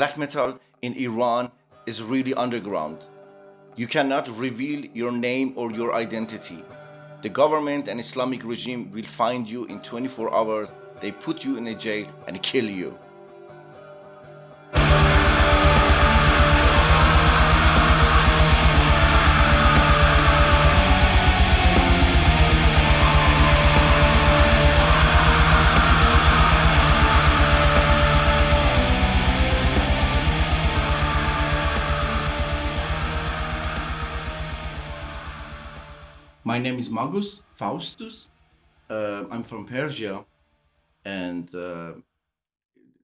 black metal in Iran is really underground. You cannot reveal your name or your identity. The government and Islamic regime will find you in 24 hours, they put you in a jail and kill you. Name is Magus Faustus. Uh, I'm from Persia, and uh,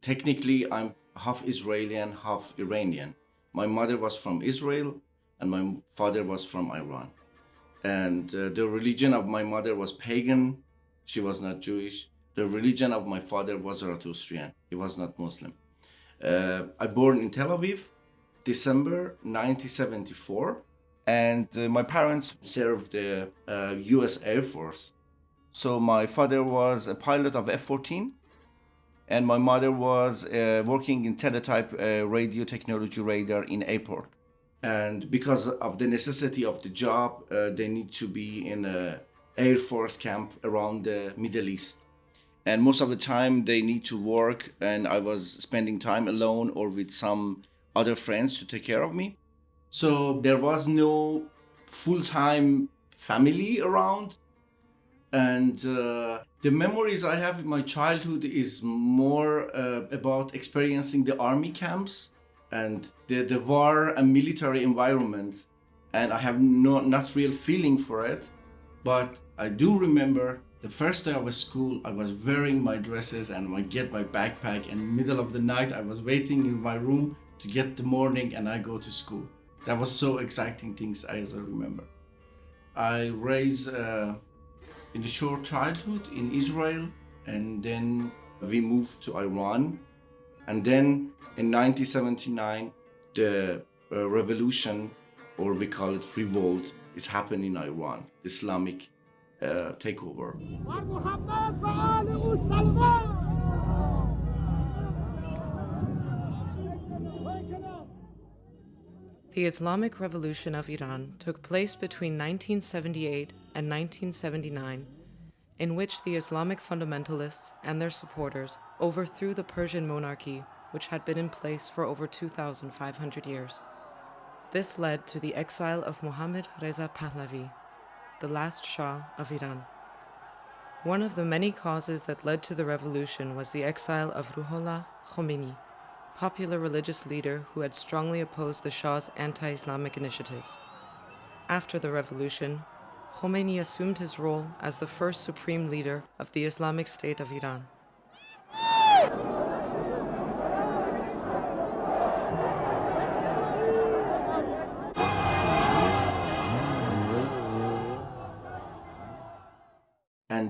technically I'm half Israeli and half Iranian. My mother was from Israel, and my father was from Iran. And uh, the religion of my mother was pagan. She was not Jewish. The religion of my father was Zoroastrian. He was not Muslim. Uh, I born in Tel Aviv, December 1974 and uh, my parents served the uh, US Air Force. So my father was a pilot of F-14 and my mother was uh, working in teletype uh, radio technology radar in airport. And because of the necessity of the job, uh, they need to be in a Air Force camp around the Middle East. And most of the time they need to work and I was spending time alone or with some other friends to take care of me. So there was no full-time family around. And uh, the memories I have in my childhood is more uh, about experiencing the army camps and the, the war and military environment. And I have no, not real feeling for it. But I do remember the first day of school, I was wearing my dresses and I get my backpack and middle of the night, I was waiting in my room to get the morning and I go to school. That was so exciting things I remember. I raised uh, in a short childhood in Israel and then we moved to Iran and then in 1979 the uh, revolution or we call it revolt is happening in Iran, Islamic uh, takeover. The Islamic Revolution of Iran took place between 1978 and 1979, in which the Islamic fundamentalists and their supporters overthrew the Persian monarchy, which had been in place for over 2,500 years. This led to the exile of Mohammad Reza Pahlavi, the last Shah of Iran. One of the many causes that led to the revolution was the exile of Ruhollah Khomeini, popular religious leader who had strongly opposed the Shah's anti-Islamic initiatives. After the revolution, Khomeini assumed his role as the first supreme leader of the Islamic State of Iran.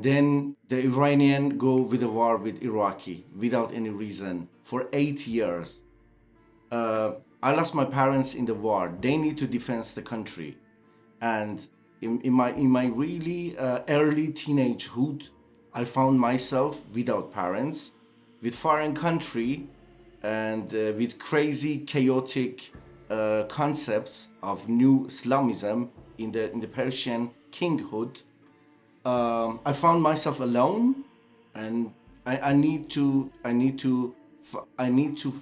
Then the Iranian go with a war with Iraqi without any reason for eight years. Uh, I lost my parents in the war. They need to defend the country, and in, in my in my really uh, early teenagehood, I found myself without parents, with foreign country, and uh, with crazy chaotic uh, concepts of new Islamism in the in the Persian kinghood um, I found myself alone and I, I need to I need to I need to,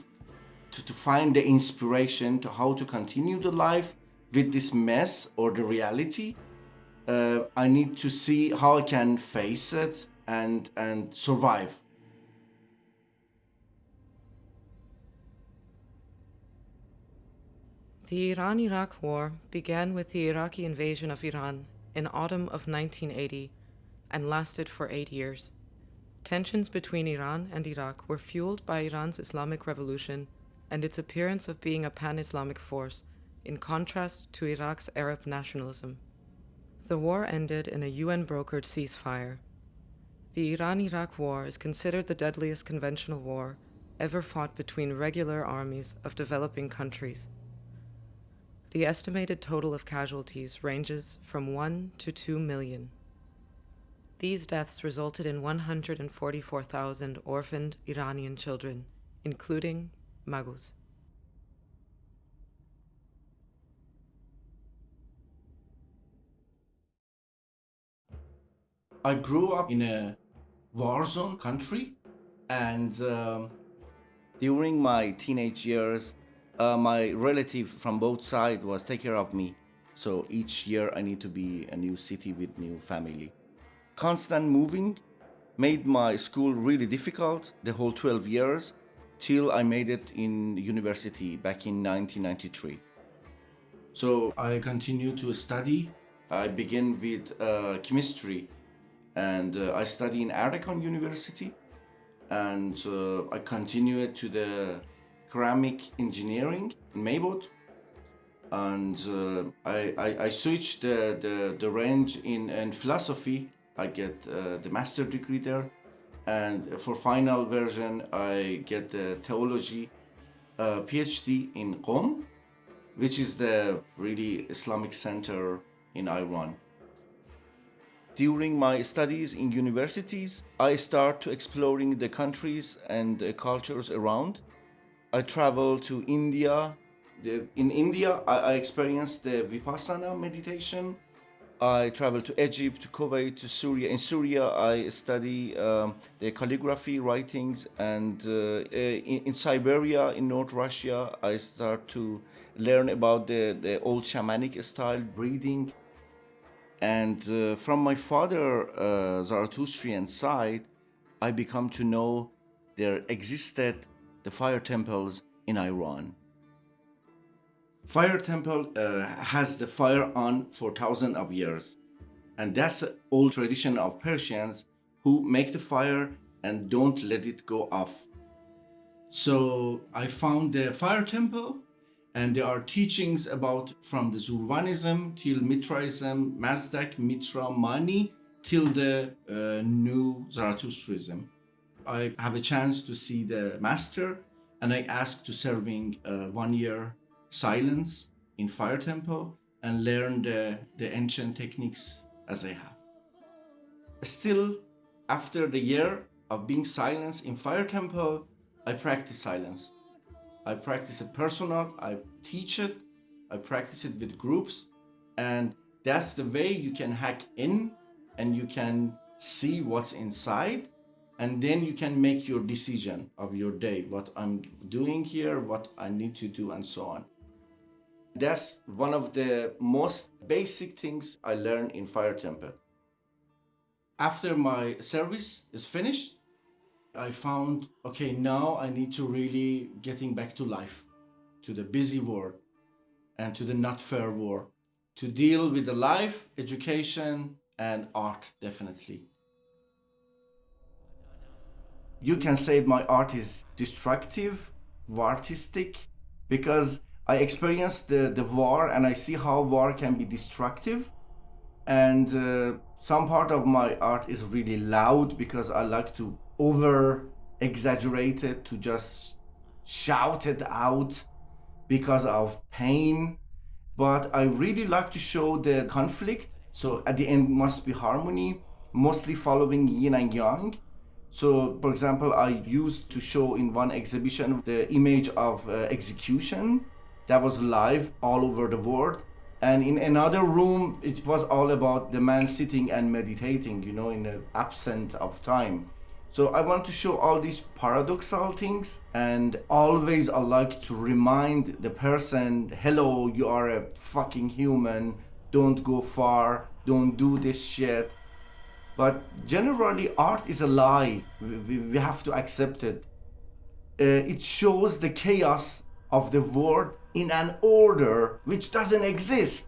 to to find the inspiration to how to continue the life with this mess or the reality. Uh, I need to see how I can face it and and survive. The Iran-Iraq War began with the Iraqi invasion of Iran in autumn of 1980 and lasted for eight years. Tensions between Iran and Iraq were fueled by Iran's Islamic Revolution and its appearance of being a pan-Islamic force, in contrast to Iraq's Arab nationalism. The war ended in a UN-brokered ceasefire. The Iran-Iraq War is considered the deadliest conventional war ever fought between regular armies of developing countries. The estimated total of casualties ranges from 1 to 2 million. These deaths resulted in 144,000 orphaned Iranian children, including Magus. I grew up in a war zone country and um, during my teenage years uh, my relative from both sides was take care of me. So each year I need to be a new city with new family. Constant moving made my school really difficult the whole 12 years till I made it in university back in 1993. So I continued to study. I began with uh, chemistry and uh, I study in Erdogan University and uh, I continued to the ceramic engineering in Meybod and uh, I, I, I, switched the, the, the range in, in philosophy. I get uh, the master degree there and for final version I get the theology uh, PhD in Qom which is the really Islamic center in Iran. During my studies in universities, I start to exploring the countries and the cultures around. I travel to India. In India, I experienced the Vipassana meditation. I travel to Egypt, to Kuwait, to Syria. In Syria, I study um, the calligraphy writings, and uh, in, in, Siberia, in North Russia, I start to learn about the, the old shamanic style breathing. And uh, from my father uh, Zarathustrian side, I become to know there existed the fire temples in Iran. Fire temple uh, has the fire on for thousands of years. And that's the old tradition of Persians who make the fire and don't let it go off. So I found the fire temple and there are teachings about from the Zurvanism till Mitraism, Mazdak, Mitra, Mani till the uh, new Zarathustrism. I have a chance to see the master and I ask to serving uh, one year silence in fire temple and learn the, the ancient techniques as I have. Still, after the year of being silence in fire temple, I practice silence. I practice it personal, I teach it, I practice it with groups, and that's the way you can hack in and you can see what's inside and then you can make your decision of your day what i'm doing here what i need to do and so on that's one of the most basic things i learned in fire temple after my service is finished I found, okay, now I need to really getting back to life, to the busy world and to the not fair world, to deal with the life, education, and art, definitely. You can say my art is destructive, artistic, because I experienced the, the war and I see how war can be destructive. And uh, some part of my art is really loud because I like to over exaggerate it, to just shout it out because of pain. But i really like to show the conflict. So at the end must be harmony mostly following yin and yang so for example i used to show in one exhibition the image of uh, execution that was live all over the world. And in another room it was all about the man sitting and meditating you know in the absence of time. So I want to show all these paradoxal things and always I like to remind the person, hello, you are a fucking human, don't go far, don't do this shit. But generally art is a lie, we, we have to accept it. Uh, it shows the chaos of the world in an order which doesn't exist.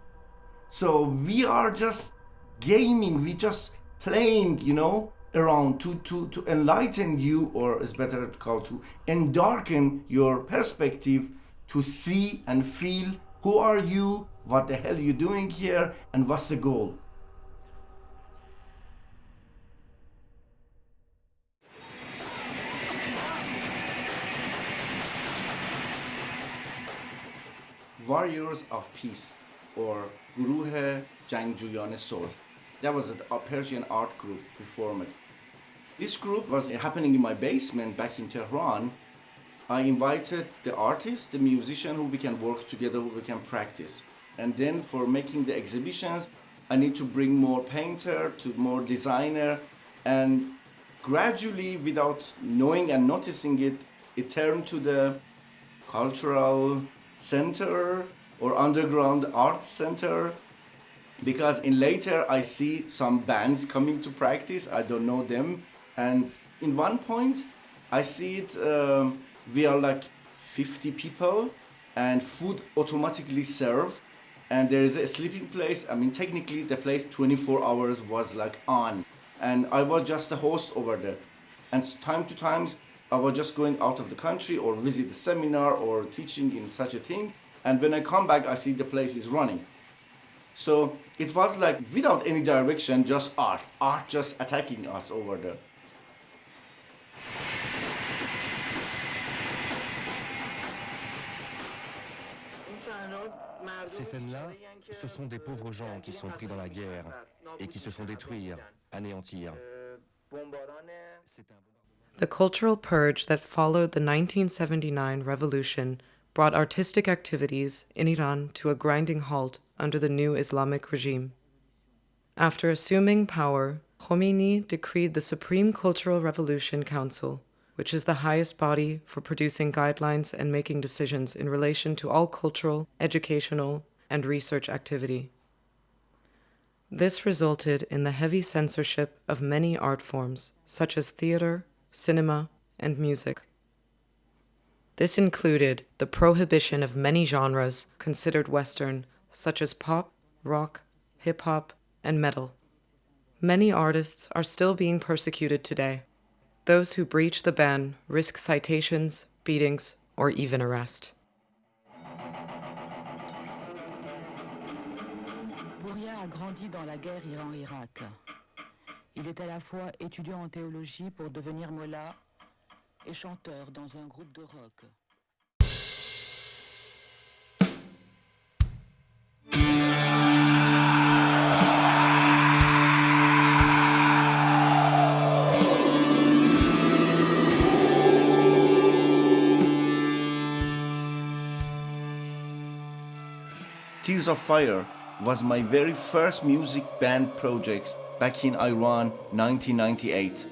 So we are just gaming, we just playing, you know, around to, to, to enlighten you, or is better called to endarken your perspective to see and feel who are you, what the hell you doing here, and what's the goal. Warriors of Peace or Guruh Jangjuyan Sulh. That was a Persian art group we formed this group was happening in my basement back in Tehran. I invited the artist, the musician who we can work together, who we can practice. And then for making the exhibitions, I need to bring more painter to more designer and gradually without knowing and noticing it, it turned to the cultural center or underground art center. Because in later I see some bands coming to practice, I don't know them. And in one point I see it, um, we are like 50 people and food automatically served. And there is a sleeping place. I mean, technically the place 24 hours was like on. And I was just a host over there. And time to time, I was just going out of the country or visit the seminar or teaching in such a thing. And when I come back, I see the place is running. So it was like without any direction, just art, art just attacking us over there. Ces scènes-là, ce sont des pauvres gens qui sont pris dans la guerre et qui se font détruire, anéantir. The cultural purge that followed the 1979 revolution brought artistic activities in Iran to a grinding halt under the new Islamic regime. After assuming power, Khomeini decreed the Supreme Cultural Revolution Council, which is the highest body for producing guidelines and making decisions in relation to all cultural, educational, and research activity. This resulted in the heavy censorship of many art forms, such as theater, cinema, and music. This included the prohibition of many genres considered Western, such as pop, rock, hip hop, and metal. Many artists are still being persecuted today. Those who breach the ban risk citations, beatings, or even arrest. a grandi dans la guerre Iran-Irak. Il est à la fois étudiant en théologie pour devenir mollah et chanteur dans un groupe de rock. Tears of Fire was my very first music band project back in Iran 1998.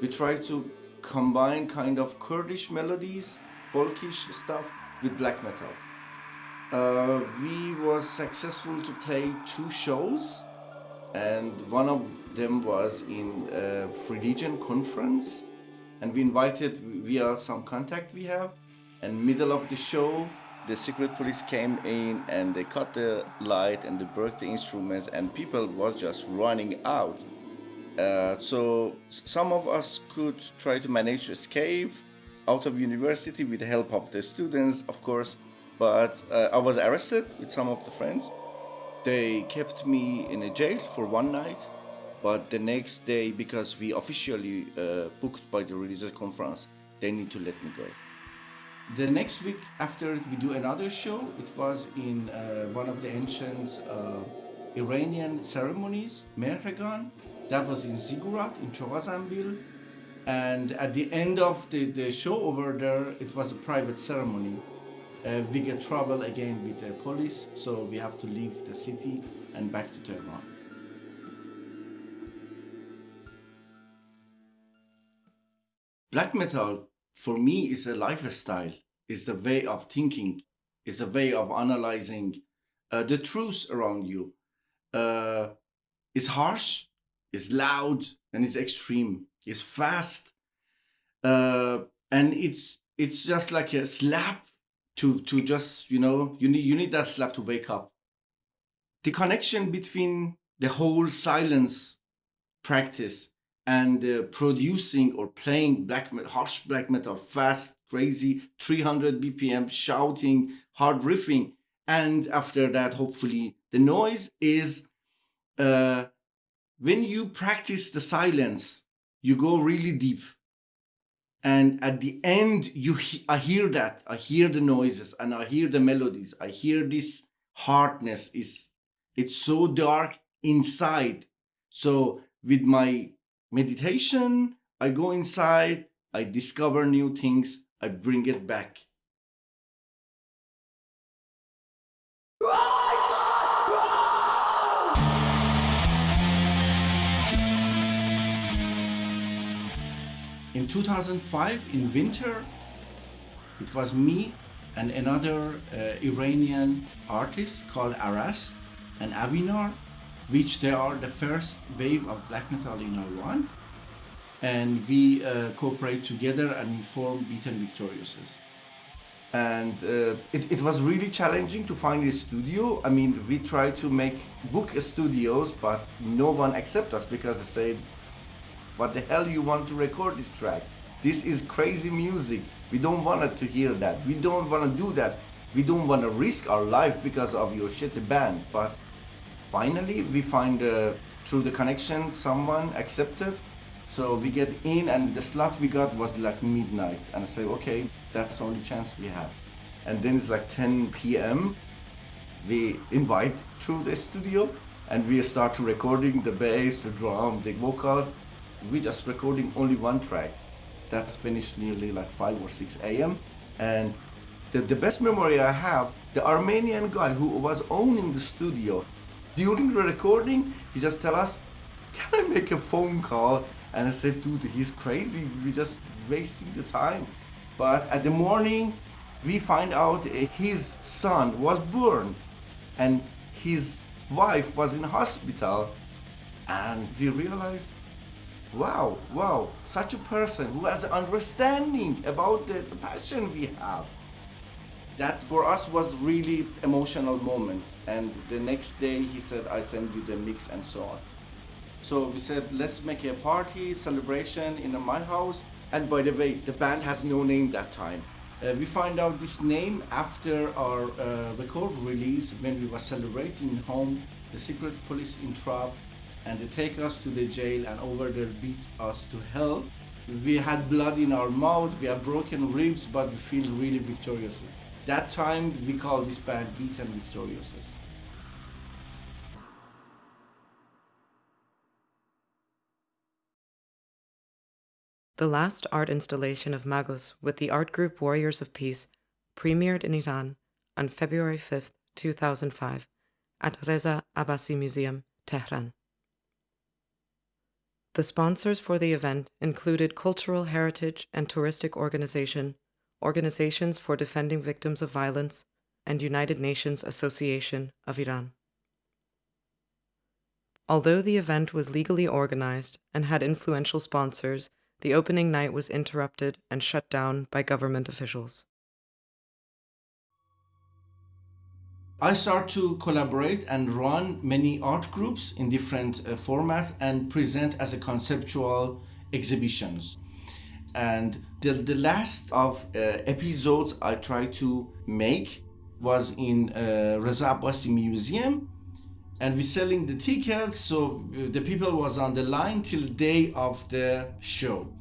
We tried to combine kind of Kurdish melodies, folkish stuff with black metal. Uh, we was successful to play two shows and one of them was in a religion conference and we invited via some contact we have and middle of the show the secret police came in and they cut the light and they broke the instruments and people was just running out. Uh, so some of us could try to manage to escape out of university with the help of the students of course but uh, i was arrested with some of the friends. They kept me in a jail for one night but the next day because we officially uh, booked by the religious conference they need to let me go the next week after it, we do another show. It was in uh, one of the ancient uh, Iranian ceremonies, Mehregan. That was in Ziggurat, in Chogha Zanbil. And at the end of the, the show over there, it was a private ceremony. Uh, we get trouble again with the police, so we have to leave the city and back to Tehran. Black metal for me is a lifestyle. Is the way of thinking. Is a way of analyzing uh, the truth around you. Uh, is harsh is loud and it's extreme. It's fast. Uh, and it's it's just like a slap to to just you know you need you need that slap to wake up. The connection between the whole silence practice and uh, producing or playing black harsh black metal fast crazy 300 bpm shouting hard riffing. And after that hopefully the noise is uh, when you practice the silence you go really deep. And at the end you he i hear that. I hear the noises and i hear the melodies. I hear this hardness is it's so dark inside. So with my meditation, I go inside, I discover new things, I bring it back. In 2005, in winter, it was me and another uh, Iranian artist called Aras and Avinor which they are the first wave of black metal in Iran. And we uh, cooperate together and we form Beaten Victoriouses and uh, it, it was really challenging to find a studio. I mean, we tried to make book studios, but no one accept us because they said, "What the hell you want to record this track? This is crazy music. We don't want to hear that. We don't want to do that. We don't want to risk our life because of your shitty band." But finally, we find uh, through the connection someone accepted. So we get in, and the slot we got was like midnight, and I say, "Okay." That's the only chance we have. And then it's like 10 p.m. We invite through the studio and we start recording the bass, the drum, the vocals. We just recording only one track. That's finished nearly like 5 or 6 a.m. And the, the best memory I have, the Armenian guy who was owning the studio, during the recording, he just tell us, can I make a phone call? And I said, dude, he's crazy. We're just wasting the time. But at the morning, we find out uh, his son was born and his wife was in hospital and we realized wow wow such a person who has understanding about the, the passion we have that for us was really emotional moment and the next day he said i send you the mix and so on so we said let's make a party celebration in my house and by the way, the band has no name that time. Uh, we find out this name after our uh, record release when we were celebrating home. The secret police entrapped and they take us to the jail and over there beat us to hell. We had blood in our mouth, we had broken ribs, but we feel really victorious. That time we call this band Beaten Victoriouses. The last art installation of Magus with the art group Warriors of Peace premiered in Iran on February 5, 2005, at Reza Abbasi Museum, Tehran. The sponsors for the event included Cultural Heritage and Touristic Organization, Organizations for Defending Victims of Violence, and United Nations Association of Iran. Although the event was legally organized and had influential sponsors the opening night was interrupted and shut down by government officials. I start to collaborate and run many art groups in different uh, formats and present as a conceptual exhibitions. And the, the last of uh, episodes I tried to make was in uh, Reza Abbasi Museum. And we selling the tickets so the people was on the line till day of the show.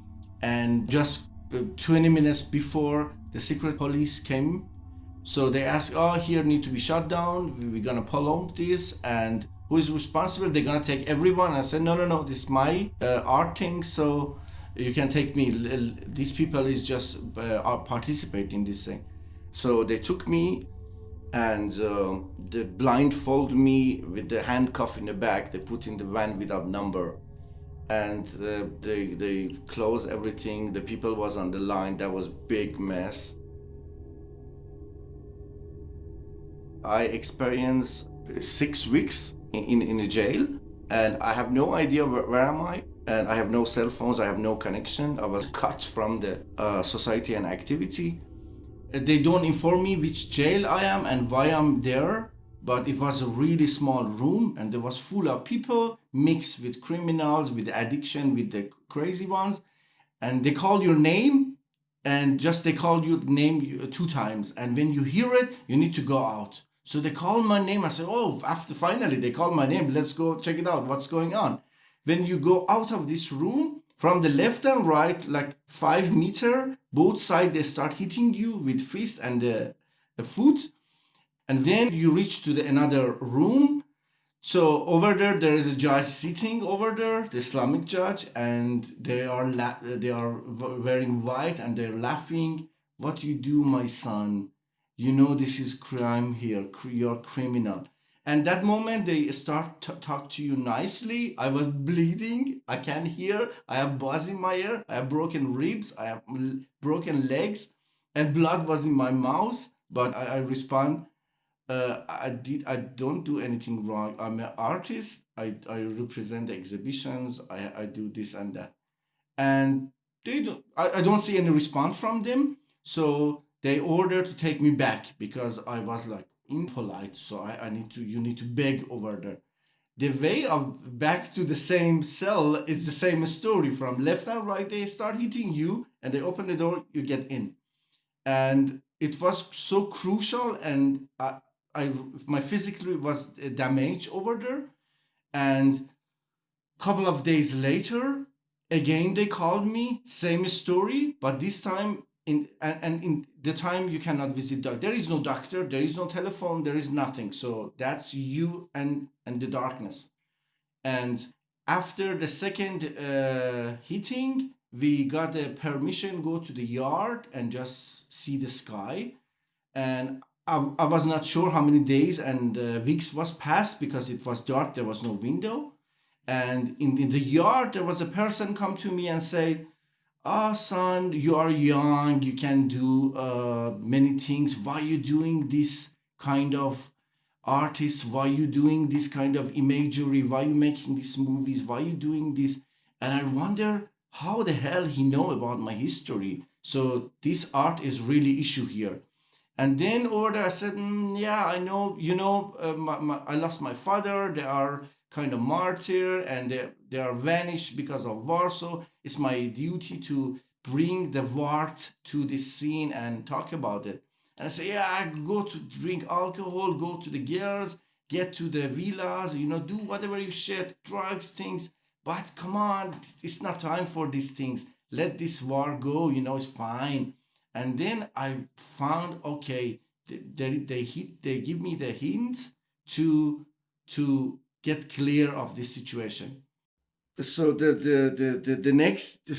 And just 20 minutes before the secret police came so they asked oh here need to be shut down. We're gonna pull prolong this. And who is responsible? They're gonna take everyone. I said no no no. This is my uh, art thing. So you can take me these people is just uh, participate in this thing. So they took me and uh, they blindfold me with the handcuff in the back they put in the van without number. And uh, they they closed everything the people was on the line that was big mess. I experienced six weeks in, in, in a jail and i have no idea where, where, am i and i have no cell phones i have no connection i was cut from the uh, society and activity they don't inform me which jail I am and why I'm there, but it was a really small room and it was full of people mixed with criminals, with addiction, with the crazy ones. And they call your name and just they call your name two times. And when you hear it, you need to go out. So they call my name. I said, oh, after finally they call my name. Let's go check it out. What's going on? When you go out of this room, from the left and right, like five meter, both sides they start hitting you with fist and the, the foot. And then you reach to the another room. So over there, there is a judge sitting over there, the Islamic judge, and they are la- they are wearing white and they're laughing. What you do, my son? You know this is crime here. You're criminal. And that moment they start to talk to you nicely i was bleeding i can't hear i have buzz in my ear i have broken ribs i have broken legs and blood was in my mouth but i, I respond uh, I did. I don't do anything wrong. I'm an artist. I, I represent the exhibitions. I, I do this and that, and they don't. I, I don't see any response from them. So they order to take me back because I was like impolite. So I, I need to. You need to beg over there. The way of back to the same cell is the same story. From left and right, they start hitting you, and they open the door. You get in, and it was so crucial and. I, I my physically was damaged over there, and couple of days later, again they called me, same story, but this time in and, and in the time you cannot visit doctor. There is no doctor, there is no telephone, there is nothing. So that's you and and the darkness. And after the second uh, hitting, we got the permission go to the yard and just see the sky and I, I was not sure how many days and uh, weeks was passed because it was dark there was no window and in, in the yard there was a person come to me and say ah oh, son you are young. You can do uh, many things. Why you doing this kind of artist why you doing this kind of imagery? Why you making these movies? Why you doing this? And i wonder how the hell he know about my history. So this art is really issue here. And then over there, I said, mm, yeah, I know, you know, uh, my, my, I lost my father. They are kind of martyr and they, they are vanished because of war. So it's my duty to bring the wart to this scene and talk about it. And I say, yeah, I go to drink alcohol, go to the girls, get to the villas, you know, do whatever you shit, drugs, things. But come on, it's not time for these things. Let this war go, you know, it's fine and then i found okay they, they hit they give me the hints to to get clear of this situation so the the the the, next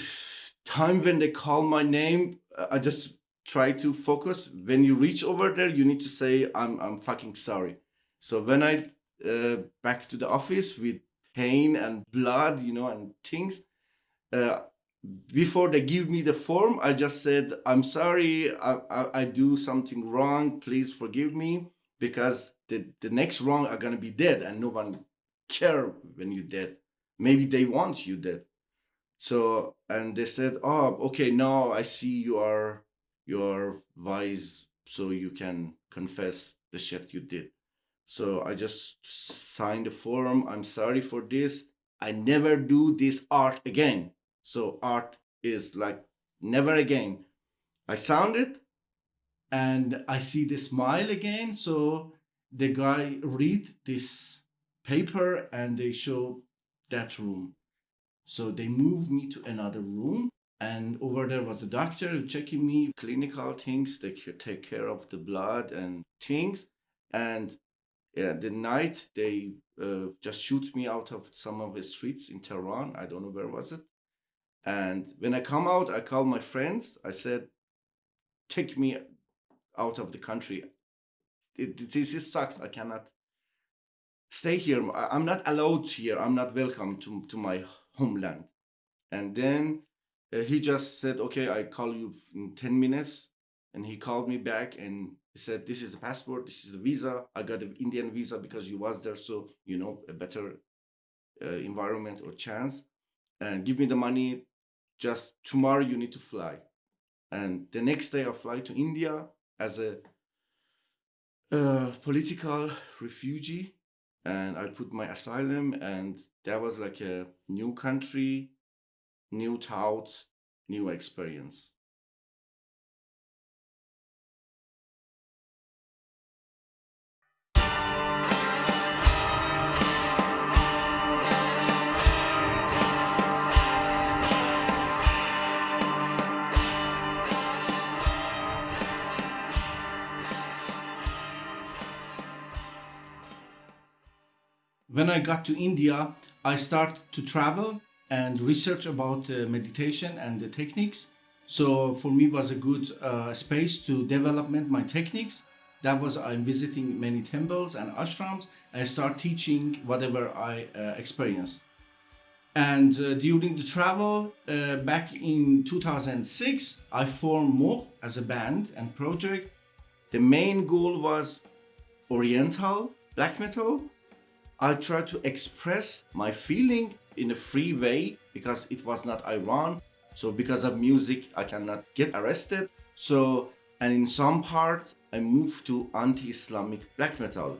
time when they call my name i just try to focus. When you reach over there you need to say i'm i'm fucking sorry. So when i uh, back to the office with pain and blood you know and things uh, before they give me the form, I just said, I'm sorry, I, I, I, do something wrong, please forgive me, because the, the next wrong are gonna be dead and no one care when you're dead. Maybe they want you dead. So, and they said, oh, okay, now I see you are, you are wise, so you can confess the shit you did. So I just signed the form, I'm sorry for this, I never do this art again so art is like never again. I sound it and I see the smile again. So the guy read this paper and they show that room. So they moved me to another room and over there was a doctor checking me, clinical things. They could take care of the blood and things. And yeah, the night they uh, just shoot me out of some of the streets in Tehran. I don't know where was it. And when I come out, I call my friends. I said, take me out of the country. This sucks. I cannot stay here. I'm not allowed here. I'm not welcome to, to my homeland. And then uh, he just said, okay, I call you in 10 minutes. And he called me back and he said, this is the passport, this is the visa. I got the Indian visa because you was there. So, you know, a better uh, environment or chance. And give me the money, just tomorrow you need to fly. And the next day I fly to India as a uh, political refugee and I put my asylum and that was like a new country, new thought, new experience. When I got to India, I started to travel and research about uh, meditation and the techniques. So for me was a good uh, space to development my techniques. That was I'm visiting many temples and ashrams I start teaching whatever I uh, experienced. And uh, during the travel uh, back in 2006, I formed Mor as a band and project. The main goal was Oriental black metal. I tried to express my feeling in a free way because it was not Iran. So because of music, I cannot get arrested. So, and in some part, I moved to anti-Islamic black metal.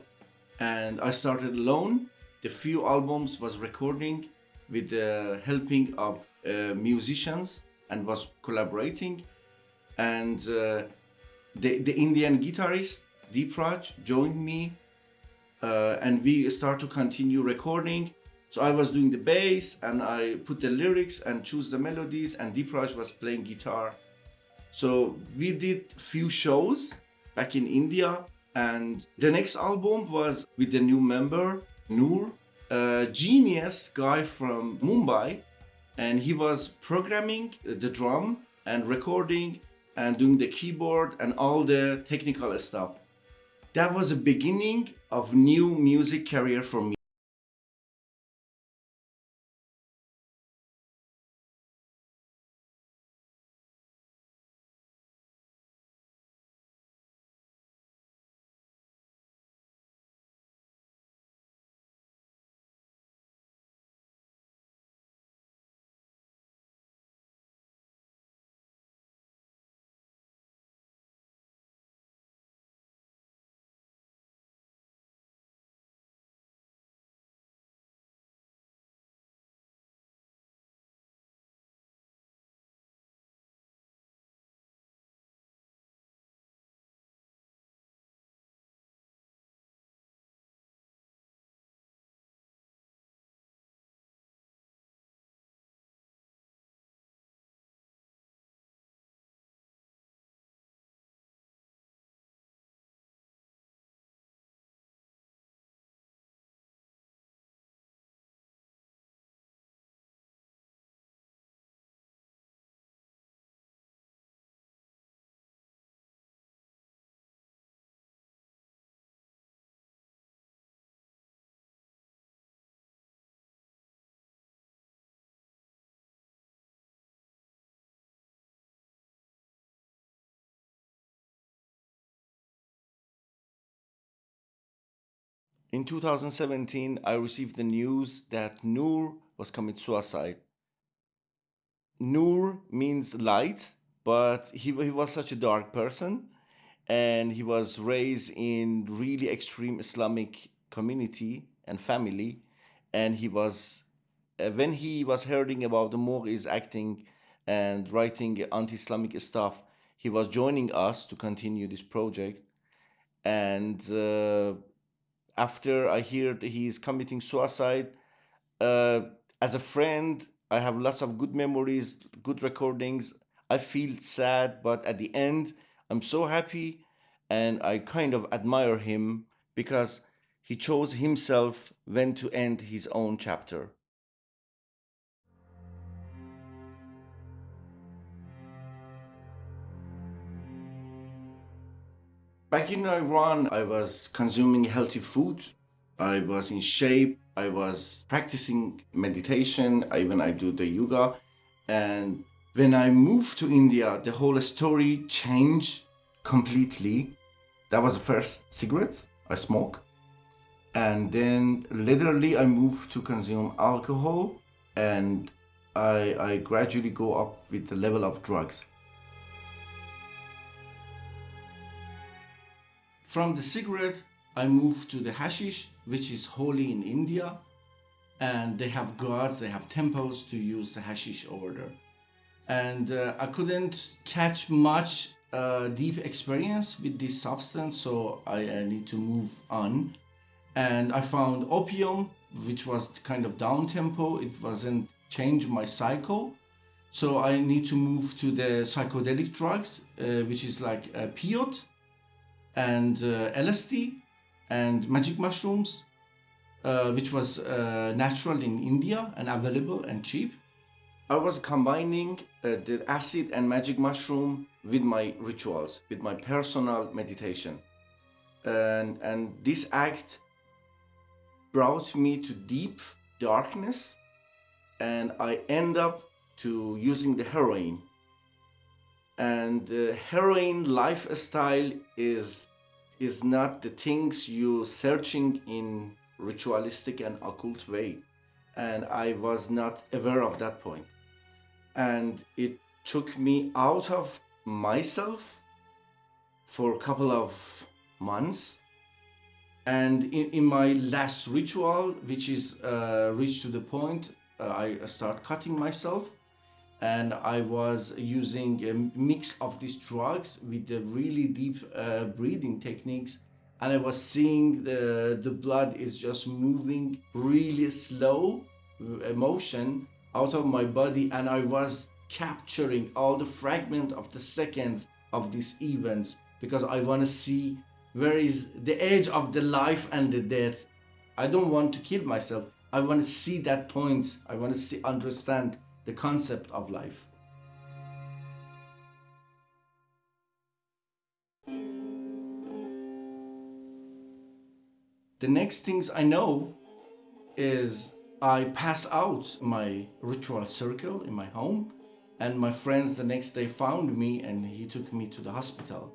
And I started alone. The few albums was recording with the helping of uh, musicians and was collaborating. And uh, the, the Indian guitarist Deep Raj joined me uh, and we start to continue recording. So I was doing the bass and I put the lyrics and choose the melodies and Deep Raj was playing guitar. So we did few shows back in India and the next album was with the new member Noor, a genius guy from Mumbai and he was programming the drum and recording and doing the keyboard and all the technical stuff. That was the beginning of new music career for me. In 2017, I received the news that Noor was committed suicide. Noor means light, but he, he was such a dark person and he was raised in really extreme Islamic community and family. And he was, uh, when he was hearing about the Mor is acting and writing anti-Islamic stuff, he was joining us to continue this project. And uh, after I hear he's committing suicide, uh, as a friend, I have lots of good memories, good recordings. I feel sad, but at the end, I'm so happy and I kind of admire him because he chose himself when to end his own chapter. Back in Iran, I was consuming healthy food. I was in shape. I was practicing meditation. Even I do the yoga. And when I moved to India, the whole story changed completely. That was the first cigarette I smoke. And then literally I moved to consume alcohol and I, I gradually go up with the level of drugs. From the cigarette, I moved to the hashish, which is holy in India. And they have gods, they have temples to use the hashish over there. And uh, I couldn't catch much uh, deep experience with this substance, so I, I need to move on. And I found opium, which was kind of down tempo. It wasn't change my cycle. So I need to move to the psychedelic drugs, uh, which is like a peyote and uh, LSD and magic mushrooms, uh, which was uh, natural in India and available and cheap. I was combining the acid and magic mushroom with my rituals, with my personal meditation. And, and this act brought me to deep darkness and I end up to using the heroin. And the heroin lifestyle is is not the things you searching in ritualistic and occult way. And I was not aware of that. And it took me out of myself for a couple of months and in, in my last ritual which is uh, reached to the point uh, i start cutting myself and i was using a mix of these drugs with the really deep uh, breathing techniques and i was seeing the the blood is just moving really slow emotion out of my body and i was capturing all the fragment of the seconds of these events because i want to see where is the edge of the life and the death. I don't want to kill myself. I want to see that point. I want to see understand the concept of life. The next things i know is i pass out my ritual circle in my home and my friends the next day found me and he took me to the hospital.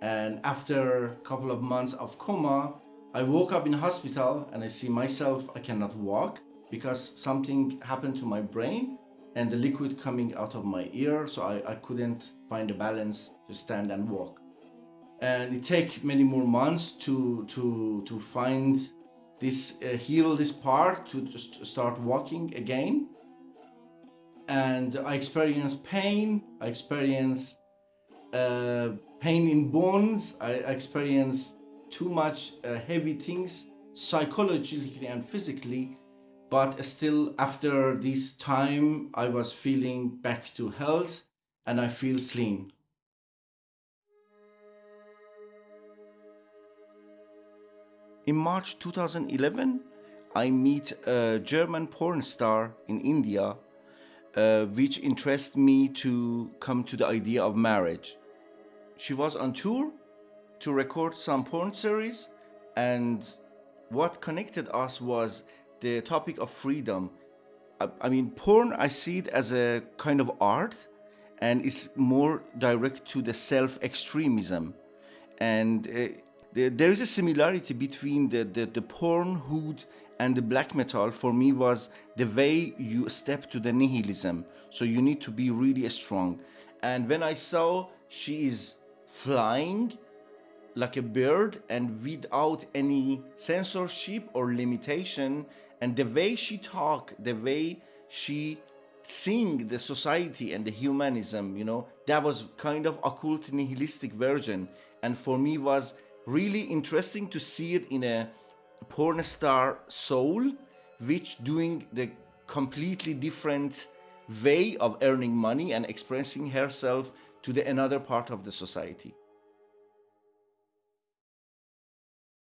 And after a couple of months of coma, I woke up in hospital and I see myself, I cannot walk because something happened to my brain and the liquid coming out of my ear. So I, I couldn't find a balance to stand and walk. And it take many more months to, to, to find this, uh, heal this part to just start walking again. And I experience pain, I experience uh, pain in bones. I experience too much uh, heavy things psychologically and physically. But still, after this time, I was feeling back to health and I feel clean. In March 2011, I meet a German porn star in India, uh, which interested me to come to the idea of marriage she was on tour to record some porn series and what connected us was the topic of freedom. I, I, mean porn i see it as a kind of art and it's more direct to the self-extremism. And uh, the, there is a similarity between the, the, the pornhood and the black metal for me was the way you step to the nihilism. So you need to be really strong. And when i saw she is flying like a bird and without any censorship or limitation and the way she talk the way she sing the society and the humanism you know that was kind of occult nihilistic version and for me was really interesting to see it in a porn star soul which doing the completely different way of earning money and expressing herself to the another part of the society.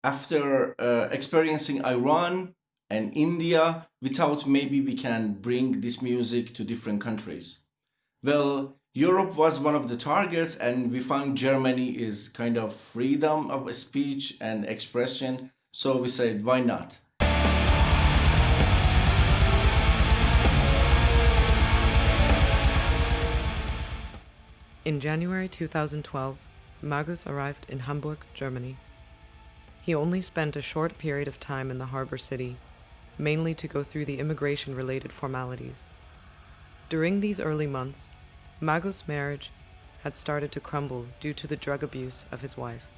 After uh, experiencing Iran and India, we thought maybe we can bring this music to different countries. Well, Europe was one of the targets and we found Germany is kind of freedom of speech and expression. So we said, why not? In January 2012, Magus arrived in Hamburg, Germany. He only spent a short period of time in the harbor city, mainly to go through the immigration related formalities. During these early months, Magus' marriage had started to crumble due to the drug abuse of his wife,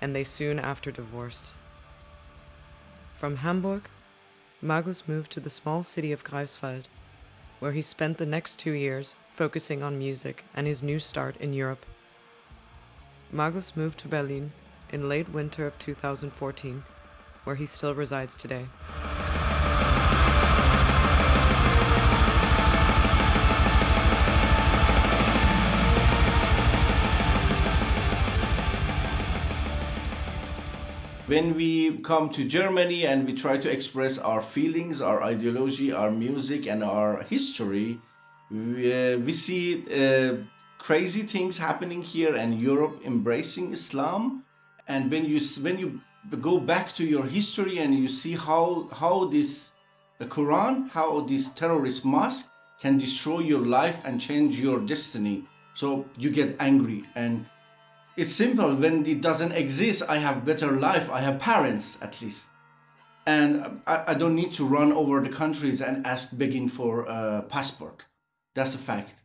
and they soon after divorced. From Hamburg, Magus moved to the small city of Greifswald, where he spent the next two years focusing on music and his new start in Europe. Magus moved to Berlin in late winter of 2014, where he still resides today. When we come to Germany and we try to express our feelings, our ideology, our music, and our history, we, uh, we see uh, crazy things happening here and Europe embracing Islam. And when you when you go back to your history and you see how how this the Quran, how this terrorist mosque can destroy your life and change your destiny. So you get angry and it's simple. When it doesn't exist, I have better life. I have parents at least. And um, I, I don't need to run over the countries and ask begging for a passport. That's a fact.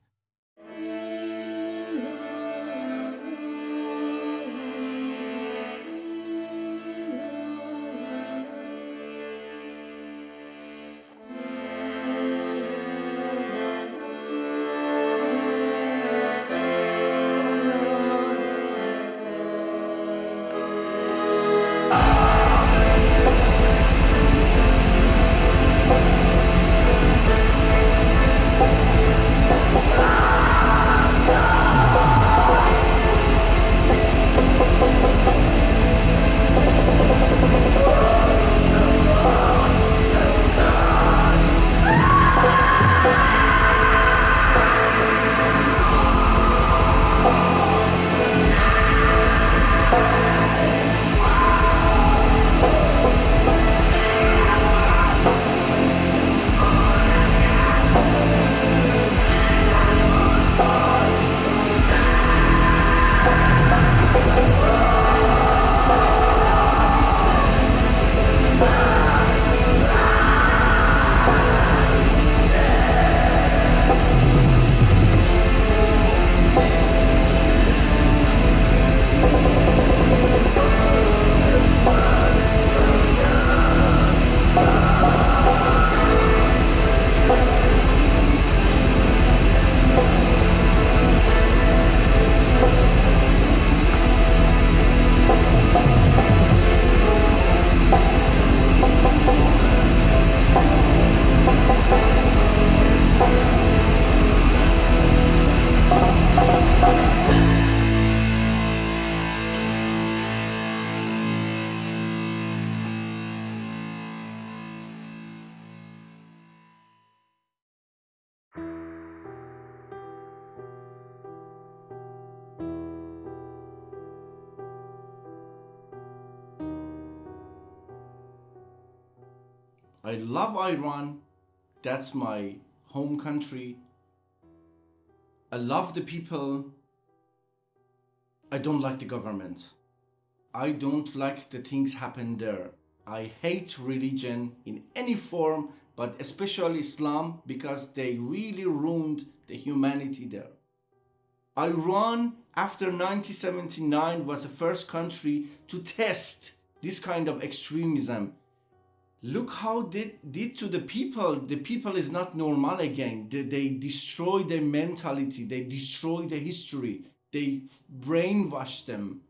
I love Iran. That's my home country. I love the people. I don't like the government. I don't like the things happen there. I hate religion in any form, but especially Islam because they really ruined the humanity there. Iran after 1979 was the first country to test this kind of extremism look how they did to the people. The people is not normal again. They, they destroy their mentality. They destroy the history. They brainwash them